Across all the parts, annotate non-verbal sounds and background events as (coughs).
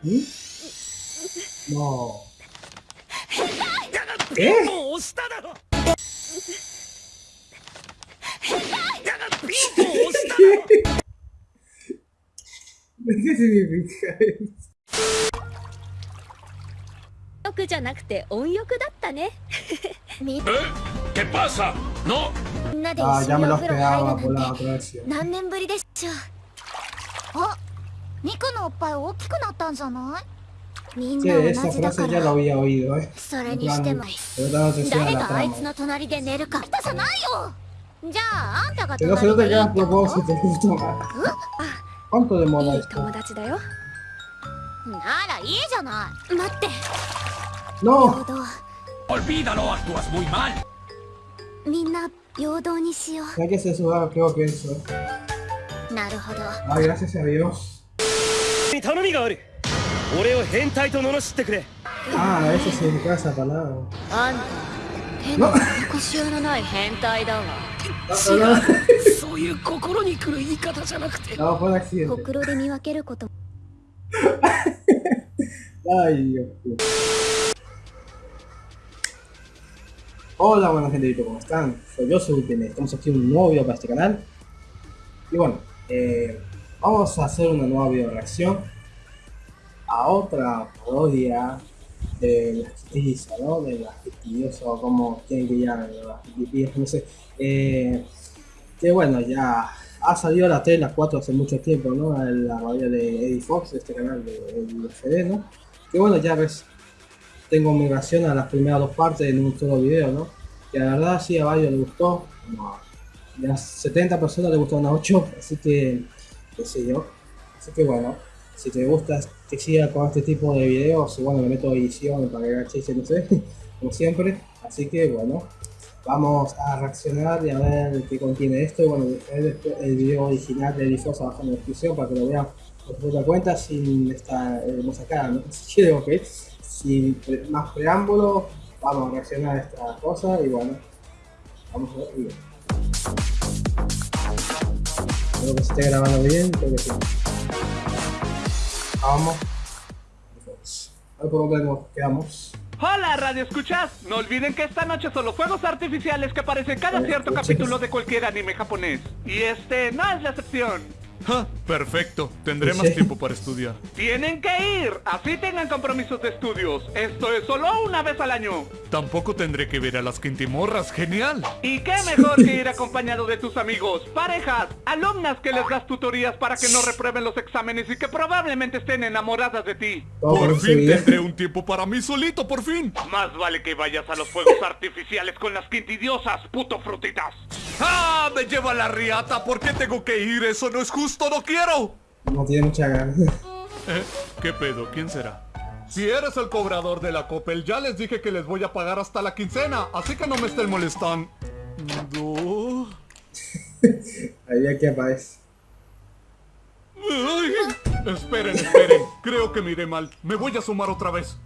もう変っもう押しただろ変態やだってもう押しただろ何で全部いかれ欲じゃなくて音欲だったねみえ？ケパーサのみんなで一緒にお風呂入るなんて何年ぶりでしょうあ肉のおっぱい大きくなったんじゃない？みんな同じそれにしても。誰があいつの隣で寝るか。来たじゃああんたが隣あ、本当でもないよ。ならいいじゃない。待って。みんな平等にしよう。なるほど、に頼みがある俺を変態と罵ってくれ Ah, eso significa esa palabra. あんた変な腰のない変態だわ No. そういう心に来る言い方じゃなくて No, fue un accidente. ほくろで見分けること Ay, Dios. Hola, buena gente, ¿cómo están? Soy yo, soy Ultimate. Estamos aquí un nuevo video para este canal. Y bueno, eh, vamos a hacer una nueva video reacción a otra parodia de las quitizas, ¿no? De las quitizas o como quieren que llamen, las quitizas, no sé. Eh, que bueno, ya ha salido a la 3 las 4 hace mucho tiempo, ¿no? La parodia de Eddie Fox, este canal de, de FD, ¿no? Que bueno, ya ves, tengo mi reacción a las primeras dos partes en un solo video, ¿no? Que la verdad sí a varios les gustó, a las 70 personas les gustaron a 8, así que, qué sé yo. Así que bueno, si te gusta que siga con este tipo de videos, bueno, le meto edición para que haga chiste, no sé, (laughs) como siempre. Así que bueno, vamos a reaccionar y a ver qué contiene esto. Y bueno, después el video original de Edifosa abajo en la descripción para que lo vean por propia cuenta sin esta hermosa cara, ¿no? (laughs) Ok, sin pre- más preámbulos, vamos a reaccionar a esta cosa y bueno, vamos a ver el. Espero que se esté grabando bien, creo que sí. Vamos. A ver nos quedamos. Hola, Radio Escuchas. No olviden que esta noche son los fuegos artificiales que aparecen en cada Radio cierto capítulo de cualquier anime japonés. Y este no es la excepción. Ja, perfecto. Tendré más tiempo para estudiar. Tienen que ir, así tengan compromisos de estudios. Esto es solo una vez al año. Tampoco tendré que ver a las quintimorras. Genial. Y qué mejor que (laughs) ir acompañado de tus amigos, parejas, alumnas que les das tutorías para que no reprueben los exámenes y que probablemente estén enamoradas de ti. Todo Por fin tendré un tiempo para mí solito, por fin. Más vale que vayas a los fuegos artificiales con las quintidiosas, puto frutitas. ¡Ah! Me lleva la riata. ¿Por qué tengo que ir? Eso no es justo. No quiero. No tiene mucha ganas. ¿Eh? ¿Qué pedo? ¿Quién será? Si eres el cobrador de la Coppel, ya les dije que les voy a pagar hasta la quincena, así que no me estén molestando. (laughs) Ahí ya que aparece. Ay, esperen, esperen. Creo que miré mal. Me voy a sumar otra vez.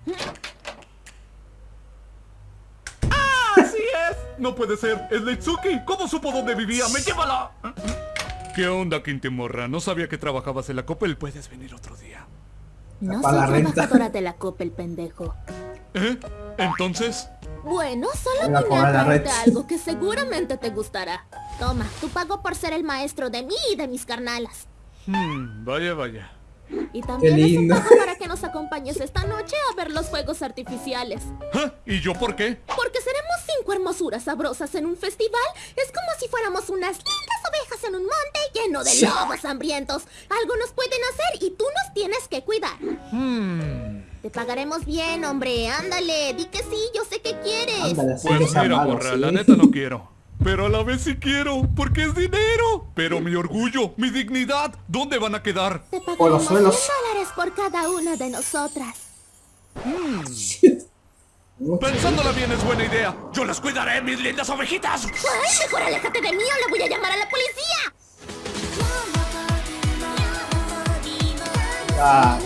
¡Ah! ¡Así es! No puede ser. Es Leitsuki. ¿Cómo supo dónde vivía? ¡Me llévala! ¿Qué onda, Quintimorra? No sabía que trabajabas en la Coppel. Puedes venir otro día. No la soy renta. trabajadora de la copa el pendejo ¿Eh? Entonces... Bueno, solo Voy a vine a la traerte algo que seguramente te gustará Toma, tu pago por ser el maestro de mí y de mis carnalas Hmm, vaya, vaya. Y también Qué es un pago para que nos acompañes esta noche a ver los fuegos artificiales ¿Ah? ¿Y yo por qué? Porque seremos cinco hermosuras sabrosas en un festival Es como si fuéramos unas lindas ovejas en un monte lleno de lobos hambrientos Algo nos pueden hacer y tú nos tienes que cuidar Te pagaremos bien, hombre, ándale, di que sí, yo sé que quieres Ándale, Pues mira, malo, morra, ¿sí? la neta no quiero. Pero a la vez sí quiero, porque es dinero. Pero mi orgullo, mi dignidad, ¿dónde van a quedar? Te pagaremos los 100 suelos. dólares por cada una de nosotras Mucho. Pensándola bien es buena idea. Yo las cuidaré, mis lindas ovejitas. ¡Ay, mejor aléjate de mí o le voy a llamar a la policía! Ah.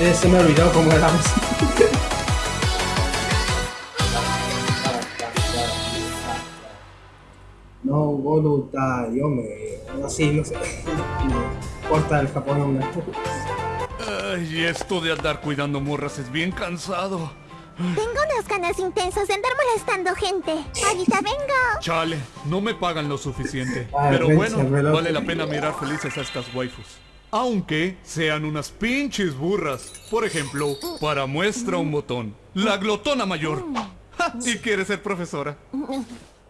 Eh, se me olvidó cómo era (laughs) No, voluntad, yo me... Así, no sé. (laughs) Una. Ay, esto de andar cuidando morras es bien cansado. Tengo unas ganas intensas de andar molestando gente. Ahorita vengo. Chale, no me pagan lo suficiente. Ay, Pero bueno, vale la pena mirar felices a estas waifus. Aunque sean unas pinches burras. Por ejemplo, para muestra un botón. La glotona mayor. Ja, y quiere ser profesora.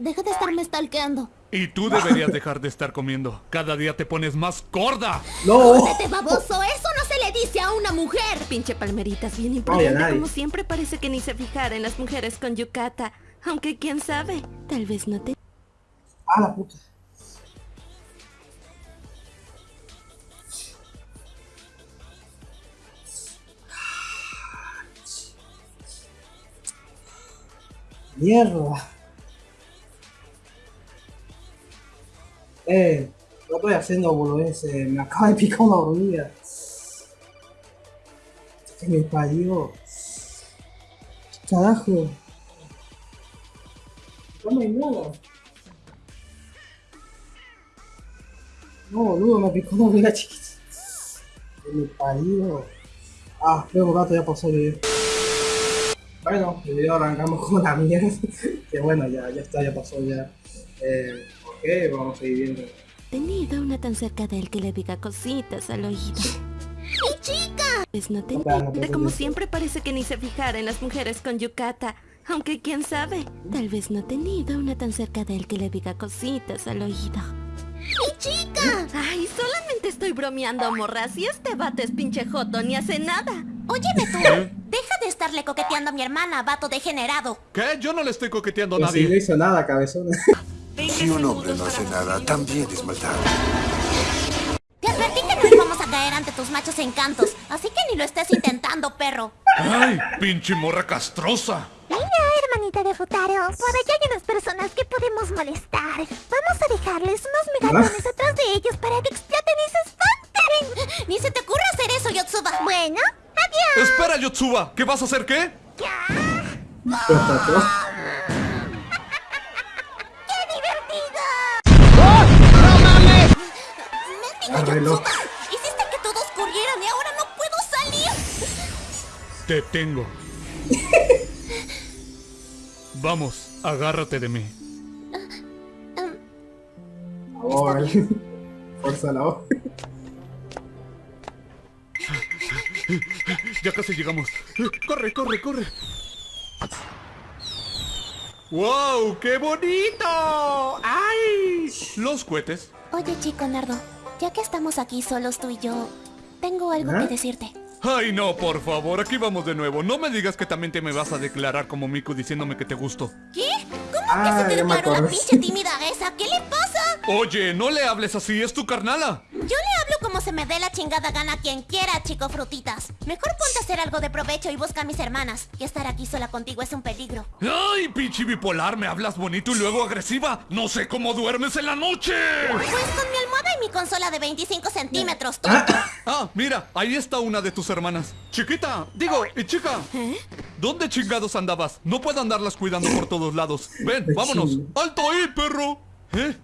Deja de estarme stalkeando. Y tú deberías dejar de estar comiendo. Cada día te pones más gorda. ¡No! ¡Vete, baboso! ¡Eso no se le dice a una mujer! Pinche palmeritas, bien imprudente como siempre parece que ni se fijara en las mujeres con yucata. Aunque quién sabe, tal vez no te... ¡Ah, la puta! ¡Mierda! Eh, no estoy haciendo boludeces, me acaba de picar una hormiga. Que me parió. Carajo. No hay nada. No, boludo, me picó una hormiga chiquita. Que me parió. Ah, luego rato ya pasó el video. Bueno, el video arrancamos con la mierda. (laughs) que bueno, ya, ya está, ya pasó ya. Eh, ok, vamos a seguir viendo. Tenido una tan cerca de él que le diga cositas al oído. ¡Mi chica! Pues no te No, pero no como siempre parece que ni se fijara en las mujeres con yucata. Aunque quién sabe, tal vez no tenido una tan cerca de él que le diga cositas al oído. ¡Mi chica! Ay, solamente estoy bromeando, morra. Si este vato es pinche joto, ni hace nada. Óyeme tú. Deja de estarle coqueteando a mi hermana, vato degenerado. ¿Qué? Yo no le estoy coqueteando a Pues si no nadie. hizo nada, cabezón. (laughs) Si un hombre no hace nada, también es maldad. Te advertí que no íbamos a caer ante tus machos encantos, así que ni lo estés intentando, perro. ¡Ay, pinche morra castrosa! Mira, hermanita de Futaro, por allá hay unas personas que podemos molestar. Vamos a dejarles unos megalones atrás de ellos para que exploten y se espanten. Ni se te ocurra hacer eso, Yotsuba. Bueno, adiós. Espera, Yotsuba, ¿qué vas a hacer qué? ¡Qué Yotsuba. Hiciste que todos corrieran y ahora no puedo salir. Te tengo. Vamos, agárrate de mí. Ahora. Fuerza la. Ya casi llegamos. Corre, corre, corre. ¡Wow! ¡Qué bonito! ¡Ay! Los cohetes. Oye, chico Nardo, ya que estamos aquí solos tú y yo, tengo algo ¿Ah? que decirte. Ay, no, por favor, aquí vamos de nuevo. No me digas que también te me vas a declarar como Miku diciéndome que te gusto. ¿Qué? ¿Cómo Ah, que se te declaró la pinche tímida esa? ¿Qué le pasa? Oye, no le hables así, es tu carnala. Yo le hablo como se me dé la chingada gana a quien quiera, chico frutitas. Mejor ponte a hacer algo de provecho y busca a mis hermanas. Y estar aquí sola contigo es un peligro. Ay, pinche bipolar, me hablas bonito y luego agresiva. No sé cómo duermes en la noche. Pues con mi almohada y mi consola de 25 centímetros, tú. (coughs) Ah, mira, ahí está una de tus hermanas. Chiquita, digo, y chica. ¿Dónde chingados andabas? No puedo andarlas cuidando por todos lados. Ven, vámonos. ¡Alto ahí, perro! ¿Eh?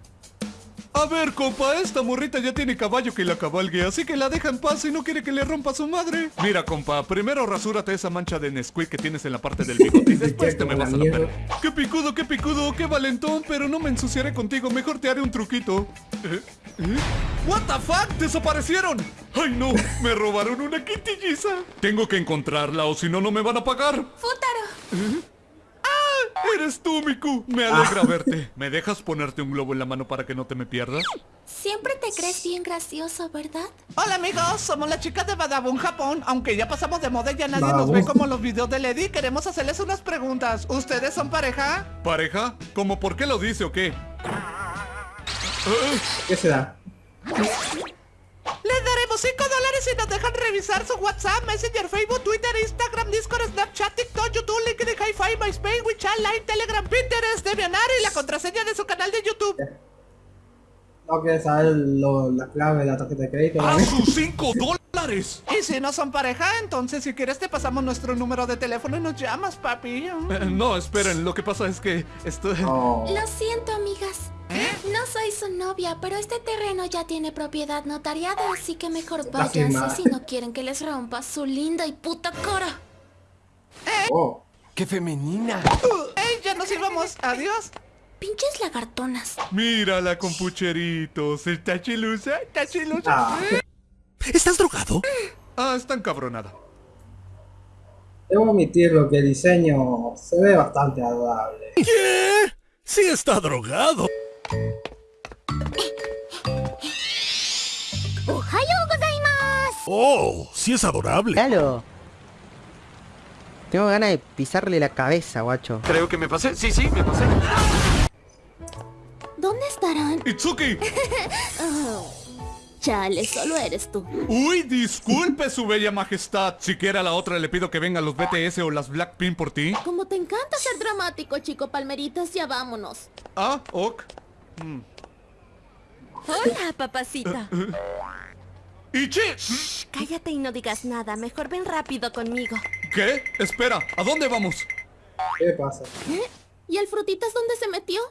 A ver, compa, esta morrita ya tiene caballo que la cabalgue, así que la deja en paz y no quiere que le rompa su madre. Mira, compa, primero rasúrate esa mancha de Nesquik que tienes en la parte del bigote y después te me vas a la perra. ¡Qué picudo, qué picudo, qué valentón! Pero no me ensuciaré contigo, mejor te haré un truquito. ¿Eh? ¿Eh? ¿What the fuck? ¡Desaparecieron! ¡Ay no! ¡Me robaron una quintilliza! Tengo que encontrarla o si no, no me van a pagar. ¡Fútaro! ¡Ah! ¡Eres tú, Miku! Me alegra verte. ¿Me dejas ponerte un globo en la mano para que no te me pierdas? Siempre te crees bien gracioso, ¿verdad? Hola amigos, somos las chicas de Badabun Japón. Aunque ya pasamos de moda y ya nadie nos ve como los videos de Lady, queremos hacerles unas preguntas. ¿Ustedes son pareja? ¿Pareja? ¿Cómo por qué lo dice o qué? ¿Qué se da? Les daremos 5 dólares si nos dejan revisar su WhatsApp, Messenger, Facebook, Twitter, Instagram, Discord, Snapchat, TikTok, YouTube, LinkedIn, Hi-Fi, MySpace, WeChat, Line, Telegram, Pinterest, DeviantArt y la contraseña de su canal de YouTube. No quieres saber lo- la clave de la tarjeta de crédito. ¡A sus 5 dólares! Y si no son pareja, entonces si quieres te pasamos nuestro número de teléfono y nos llamas, papi. Eh, no, esperen, lo que pasa es que esto... Oh. Lo siento, amigas. No soy su novia, pero este terreno ya tiene propiedad notariada, así que mejor váyanse si no quieren que les rompa su linda y puta cara. Oh, ¡Qué femenina! ¡Ey, ya nos íbamos! ¡Adiós! Pinches lagartonas. Mírala con pucheritos. ¿Está chilusa? ¿Está chilusa? ah, ¿Estás drogado? Ah, está encabronada. debo admitirlo que el diseño se ve bastante adorable. ¿Qué? Sí está drogado. Oh, sí es adorable. Claro. Tengo ganas de pisarle la cabeza, guacho. Creo que me pasé. Sí, sí, me pasé. ¿Dónde estarán? ¡Itsuki! (laughs) Chale, solo eres tú. Uy, disculpe su bella majestad. Siquiera a la otra le pido que vengan los BTS o las Blackpink por ti. Como te encanta ser dramático, chico Palmeritas, ya vámonos. Ah, ok. Hola, papacita. ¡Ichi! Shh, cállate y no digas nada. Mejor ven rápido conmigo. ¿Qué? Espera, ¿a dónde vamos? ¿Qué pasa? ¿Y el frutitas dónde se metió?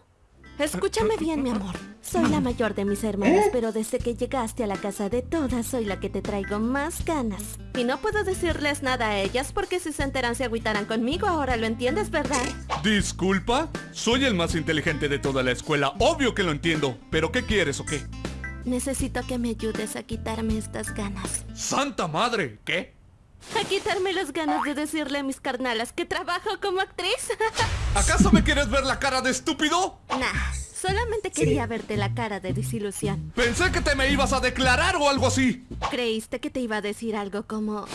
Escúchame bien, mi amor. Soy la mayor de mis hermanas, pero desde que llegaste a la casa de todas, soy la que te traigo más ganas. Y no puedo decirles nada a ellas porque si se enteran se agüitarán conmigo. Ahora lo entiendes, ¿verdad? Disculpa, soy el más inteligente de toda la escuela. Obvio que lo entiendo. ¿Pero qué quieres o qué? Necesito que me ayudes a quitarme estas ganas. ¡Santa madre! ¿Qué? A quitarme las ganas de decirle a mis carnalas que trabajo como actriz. (laughs) ¿Acaso me quieres ver la cara de estúpido? nah, solamente quería verte la cara de desilusión. Pensé que te me ibas a declarar o algo así. Creíste que te iba a decir algo como...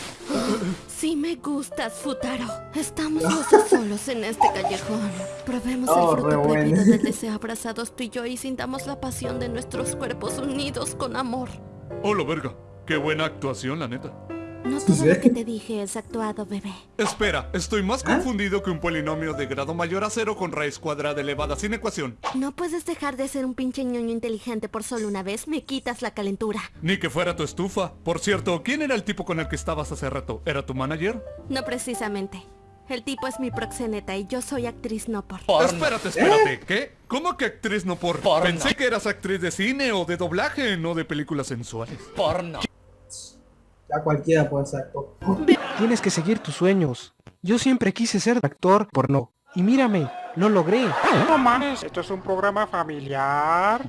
Sí me gustas, Futaro. Estamos los dos solos en este callejón. Probemos Oh, el re fruto bueno. prohibido del (laughs) deseo abrazados tú y yo y sintamos la pasión de nuestros cuerpos unidos con amor. Oh, lo verga. Qué buena actuación, la neta. No todo lo que te dije es actuado, bebé. Espera, estoy más ¿Ah? confundido que un polinomio de grado mayor a cero con raíz cuadrada elevada sin ecuación. No puedes dejar de ser un pinche ñoño inteligente por solo una vez. Me quitas la calentura. Ni que fuera tu estufa. Por cierto, ¿quién era el tipo con el que estabas hace rato? ¿Era tu manager? No precisamente. El tipo es mi proxeneta y yo soy actriz no por. Espérate, espérate. ¿Qué? ¿Cómo que actriz no por? Pensé que eras actriz de cine o de doblaje, no de películas sensuales. Ya cualquiera puede ser actor. Tienes que seguir tus sueños. Yo siempre quise ser actor porno. Y mírame, lo logré. No mames, esto es un programa familiar.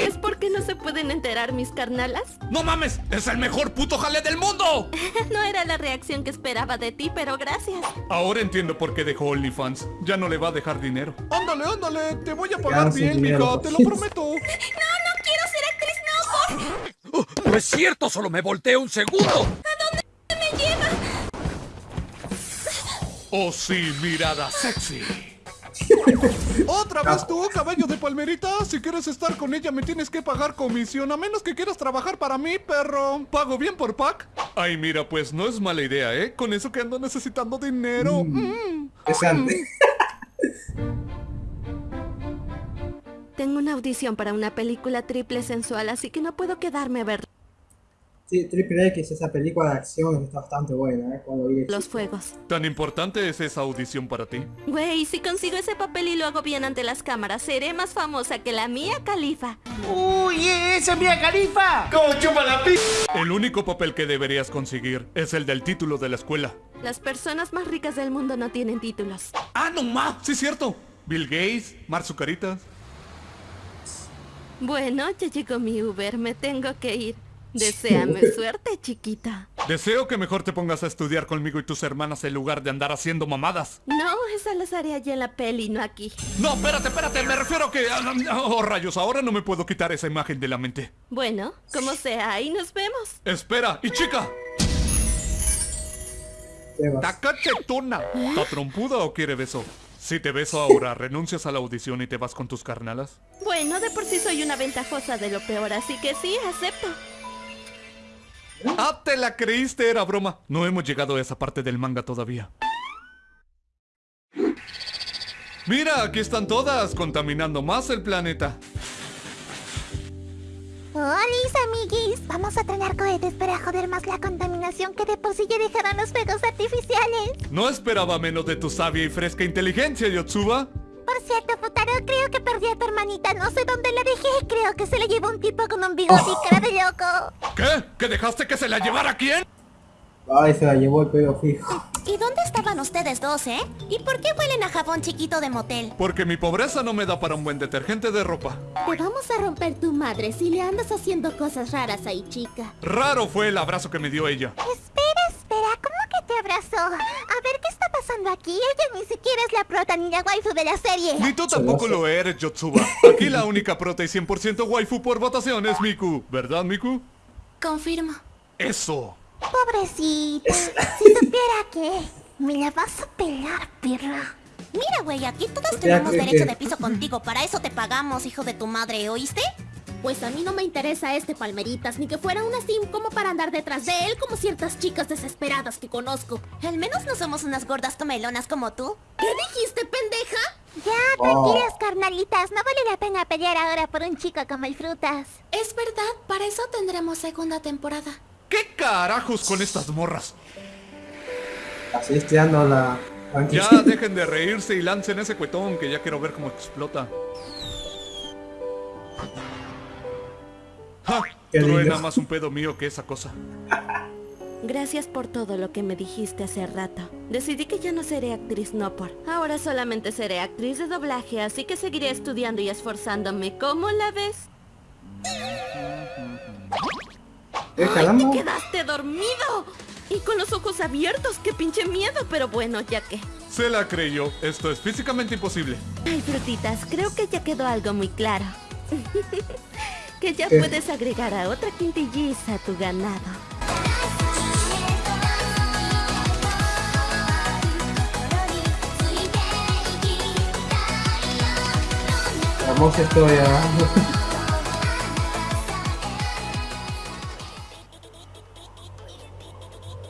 ¿Es porque no se pueden enterar mis carnalas? ¡No mames! ¡Es el mejor puto jale del mundo! (laughs) No era la reacción que esperaba de ti, pero gracias. Ahora entiendo por qué dejó OnlyFans. Ya no le va a dejar dinero. Ándale, ándale. Te voy a pagar bien, mija. por Te lo prometo. (laughs) No, no quiero ser actriz, no, por... No es cierto, solo me volteé un segundo. me lleva. Oh, sí, mirada sexy. (laughs) ¿Otra vez tú, caballo de palmerita? Si quieres estar con ella me tienes que pagar comisión, a menos que quieras trabajar para mí, perro. ¿Pago bien por pack? Ay, mira, pues no es mala idea, ¿eh? Con eso que ando necesitando dinero. Mm. Interesante. Tengo una audición para una película triple sensual, así que no puedo quedarme a ver Sí, Triple X, esa película de acción está bastante buena, ¿eh? Cuando vi los fuegos. ¿Tan importante es esa audición para ti? Güey, si consigo ese papel y lo hago bien ante las cámaras, seré más famosa que la mía califa. ¡Uy, esa es Mia Califa! El único papel que deberías conseguir es el del título de la escuela. Las personas más ricas del mundo no tienen títulos. ¡Ah, no ma! Sí, cierto. Bill Gates, Mar Zucaritas. Bueno, ya llegó mi Uber, me tengo que ir. Deséame suerte, chiquita. Deseo que mejor te pongas a estudiar conmigo y tus hermanas en lugar de andar haciendo mamadas. No, esa las haré allá en la peli, no aquí. No, espérate, espérate, me refiero a que... Oh, rayos, ahora no me puedo quitar esa imagen de la mente. Bueno, como sea, ahí nos vemos. Espera, y chica. ¿está cachetona? ¿Está trompuda o quiere beso? Si te beso ahora, ¿renuncias a la audición y te vas con tus carnalas? Bueno, de por sí soy una ventajosa de lo peor, así que sí, acepto. Ah, te la creíste, era broma. No hemos llegado a esa parte del manga todavía. Mira, aquí están todas, contaminando más el planeta. Hola, amiguis. Vamos a trenar cohetes para joder más la contaminación que de por sí ya dejaron los fuegos artificiales. No esperaba menos de tu sabia y fresca inteligencia, Yotsuba. Por cierto, Futaro, creo que perdí a tu hermanita. No sé dónde la dejé. Creo que se la llevó un tipo con un bigote y cara de loco. ¿Qué? ¿Que dejaste que se la llevara quién? Ay, se la llevó el pedo fijo. ¿Y dónde estaban ustedes dos, eh? ¿Y por qué huelen a jabón chiquito de motel? Porque mi pobreza no me da para un buen detergente de ropa. Te vamos a romper tu madre si le andas haciendo cosas raras ahí, chica. Raro fue el abrazo que me dio ella. Espera, espera, ¿cómo que te abrazó? Pasando aquí? Ella ni siquiera es la prota ni la waifu de la serie. Ni tú tampoco lo eres, Yotsuba. Aquí la única prota y 100% waifu por votación es Miku. ¿Verdad, Miku? Confirmo. Eso. Pobrecita. Si supiera que... Me la vas a pelar, perra. Mira, güey, aquí todos tenemos derecho de piso contigo. Para eso te pagamos, hijo de tu madre, ¿oíste? Pues a mí no me interesa este palmeritas, ni que fuera una sim como para andar detrás de él como ciertas chicas desesperadas que conozco. Al menos no somos unas gordas comelonas como tú. ¿Qué dijiste, pendeja? Ya, Oh. tranquilas, carnalitas. No vale la pena pelear ahora por un chico como el Frutas. Es verdad, para eso tendremos segunda temporada. ¿Qué carajos con estas morras? Así estirando la Ya dejen de reírse y lancen ese cuetón que ya quiero ver cómo explota. ¡Ja! Qué Truena lindo. más un pedo mío que esa cosa. Gracias por todo lo que me dijiste hace rato. Decidí que ya no seré actriz no por. Ahora solamente seré actriz de doblaje, así que seguiré estudiando y esforzándome. ¿Cómo la ves? ¿Eh, ¡Ay, te quedaste dormido! Y con los ojos abiertos, qué pinche miedo, pero bueno, ya que. Se la creyó. Esto es físicamente imposible. Ay, frutitas, creo que ya quedó algo muy claro. (laughs) que ya ¿Qué? puedes agregar a otra quintilliza a tu ganado. Hermosa historia.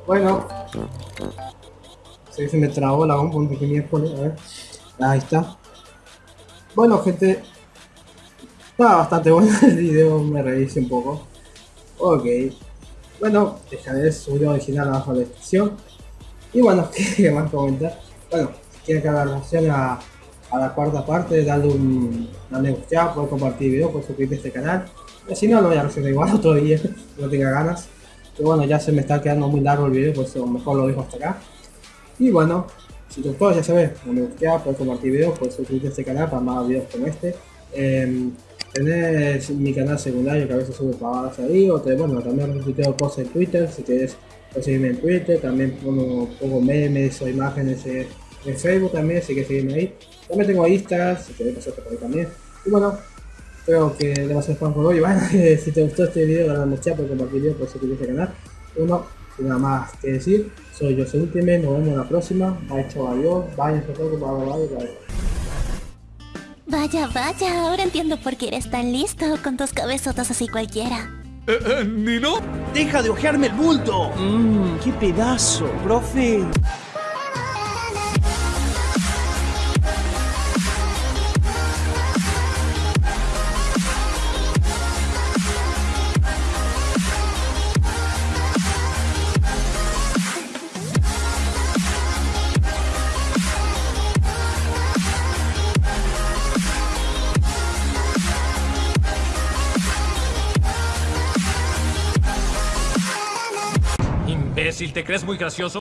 bueno. Sí, se me trabó la bomba un pequeño miércoles. A ver. Ahí está. Bueno, gente. Está bastante (laughs) bueno el video, me reí un poco. Ok. Bueno, dejaré su video original abajo en la descripción. Y bueno, (laughs) ¿qué más comentar? Bueno, si quieren que haga relación a, la cuarta parte, darle un darle un ya, compartir el video, poder suscribirte a este canal. Si no, lo voy a reaccionar igual (laughs) otro día, no tenga ganas. Pero bueno, ya se me está quedando muy largo el video, por eso mejor lo dejo hasta acá. Y bueno, si te gustó, ya sabes, me gusta, puedes compartir video, puedes suscribirte a este canal para más videos como este. Eh, tenés mi canal secundario que a veces sube pavadas ahí, o te, bueno, también retuiteo cosas en Twitter, si puedes seguirme en Twitter, también pongo, pongo memes o imágenes en, Facebook también, si quieres seguirme ahí. También tengo Insta, si quieres pasarte por ahí también. Y bueno, creo que ser fan por hoy. (laughs) Bueno, si te gustó este video, dale mucha por compartir video, por suscribirte al canal. Y bueno, sin nada más que decir, soy yo, soy Ultimate, nos vemos en la próxima. Bye, chao, adiós, bye, hasta luego, bye, bye, bye. Vaya, vaya, ahora entiendo por qué eres tan listo con tus cabezotas así cualquiera. Eh, eh, ¿Nino? ¡Deja de ojearme el bulto! Mmm, qué pedazo, profe. Crees muy gracioso?